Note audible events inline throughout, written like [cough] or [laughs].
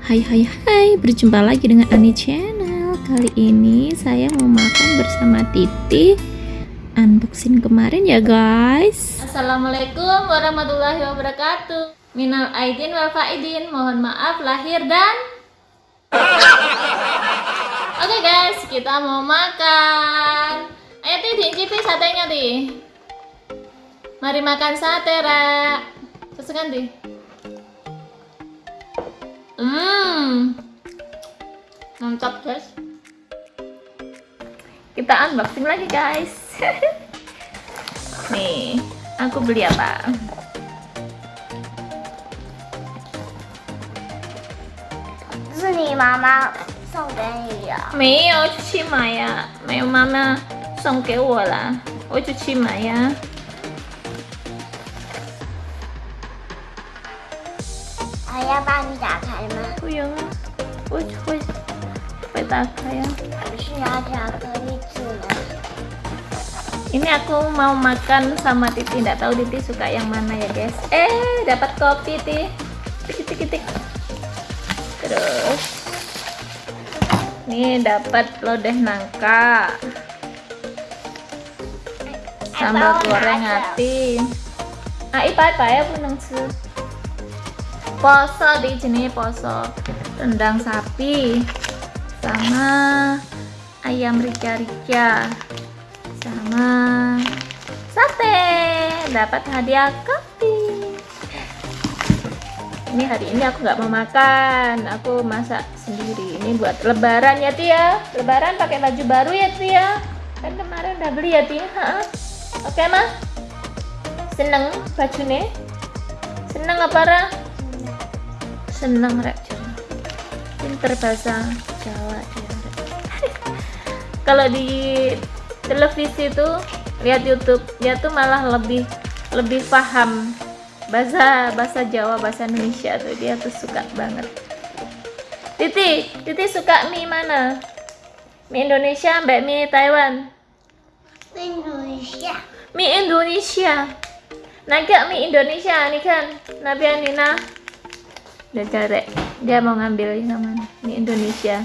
Hai hai hai, berjumpa lagi dengan Ani Channel. Kali ini saya mau makan bersama Titi. Unboxing kemarin ya guys. Assalamualaikum warahmatullahi wabarakatuh. Minal aidin wal faidin. Mohon maaf lahir dan Oke guys, kita mau makan. Ayo Ti, diicipi satenya Ti. Mari makan sate, Ra. Ti Hmm Mantap guys Kita unboxing lagi guys [laughs] Nih, aku beli apa? Ini 是你妈妈送给你的。没有出去买呀，没有妈妈送给我了，我就去买呀。 还要帮你打开吗？不用啊，我会会打开呀。不是要巧克力吃吗？ Ini aku mau makan sama Titi, nggak tahu Titi suka yang mana ya guys. Eh, dapat kopi Titi. Tik tik tik. Terus, nih dapat lodeh nangka. Sambal goreng hati. Ah, ipa ipa ya puneng su. Poso di sini poso. Rendang sapi sama ayam rica-rica sama sate. Dapat hadiah kopi. Ini hari ini aku nggak mau makan. Aku masak sendiri. Ini buat lebaran ya Tia. Lebaran pakai baju baru ya Tia. Kan kemarin udah beli ya Tia. Ha-ha. oke mah seneng bajunya seneng apa Ra? seneng rek pinter bahasa Jawa dia [laughs] kalau di televisi itu lihat YouTube dia tuh malah lebih lebih paham bahasa bahasa Jawa bahasa Indonesia tuh. Dia tuh suka banget. Titi Titi suka mie mana? Mie Indonesia mbak mie Taiwan? Mie Indonesia. Mie Indonesia. Naga mie Indonesia nih kan? Nabi Anina udah cari dia mau ngambil yang mana mie Indonesia.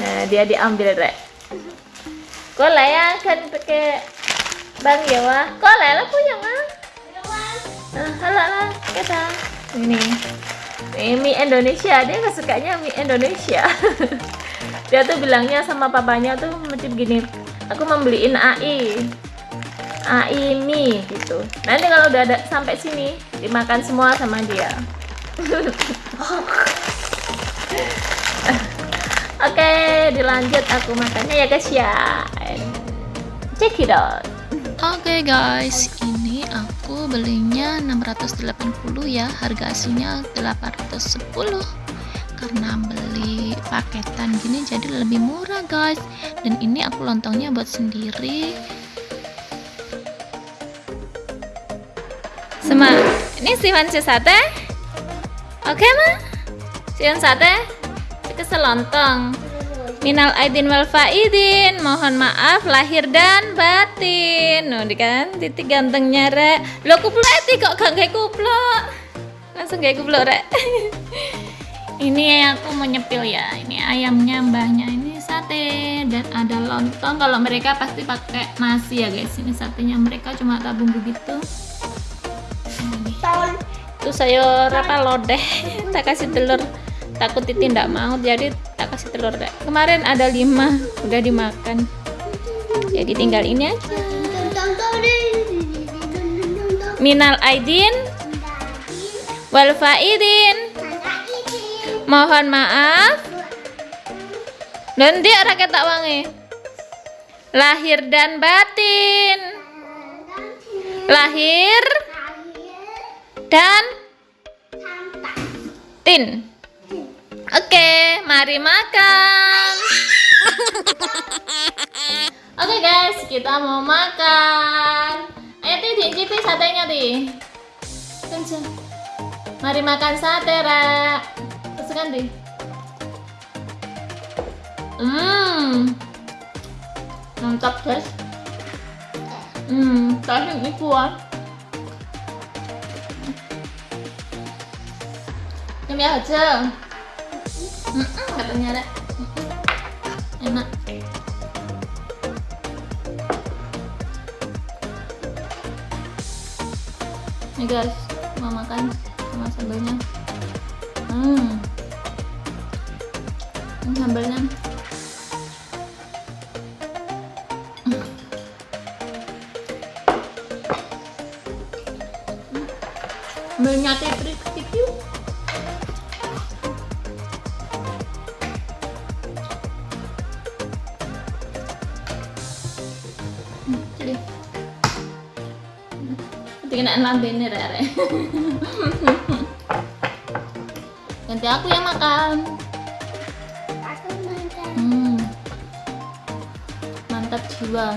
Nah dia diambil rek. Kok lah ya kan pakai bang Jawa kok lah punya mah halo lah kita ini ini mie Indonesia. Dia nggak sukanya mie Indonesia. [laughs] Dia tuh bilangnya sama papanya tuh macam begini aku membeliin AI AI mie gitu. Nanti kalau udah ada sampai sini dimakan semua sama dia Oke, dilanjut aku makannya ya guys ya. Check it out. Oke guys, ini aku belinya 680 ya Harga aslinya 810 Karena beli paketan gini jadi lebih murah guys Dan ini aku lontongnya buat sendiri Sama, ini Siwan sate. Oke mah, Siwan sate. Kesel lontong. Minal aidin wal faidin, mohon maaf lahir dan batin. Nuh, kan titik gantengnya rek. Lo kuplok eti kok gak kayak kuplok. Langsung kayak kuplok rek. [laughs] ini aku mau nyepil ya. Ini ayamnya mbahnya ini sate dan ada lontong. Kalau mereka pasti pakai nasi ya guys. Ini satenya mereka cuma tabung begitu. Itu sayur apa lodeh. [laughs] tak kasih telur. Takut Titi tidak mau jadi tak kasih telur deh. Kemarin ada lima udah dimakan. Jadi tinggal ini aja. Minal aidin wal faidin. Mohon maaf. Dan dia rakyat tak wangi. Lahir dan batin. Lahir dan tin. Oke, mari makan. [laughs] Oke guys, kita mau makan. Ayo Ti, diicipi satenya Ti. Kenceng. Mari makan sate, Ra. Kesukaan Ti. Hmm. Mantap, guys. Hmm, tapi ini kuat. Ya aja. Mm katanya ada. Enak. Nih guys, mau makan sama sambalnya. Hmm. Ini sambalnya. Hmm. Sambalnya tipik Tinggal lambene rere. [laughs] Ganti aku yang makan. Aku makan. Hmm. Mantap jiwa.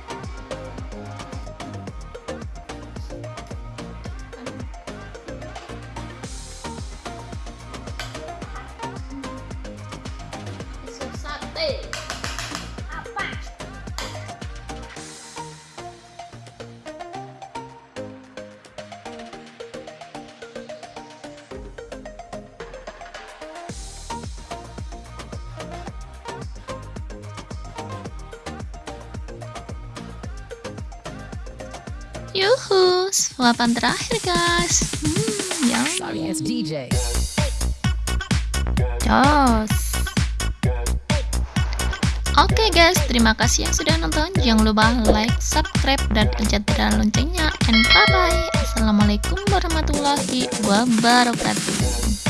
Yuhu, suapan terakhir guys. Hmm, yum. Sorry ass DJ. Jos. Oke guys, terima kasih yang sudah nonton. Jangan lupa like, subscribe, dan pencet loncengnya. And bye bye. Assalamualaikum warahmatullahi wabarakatuh.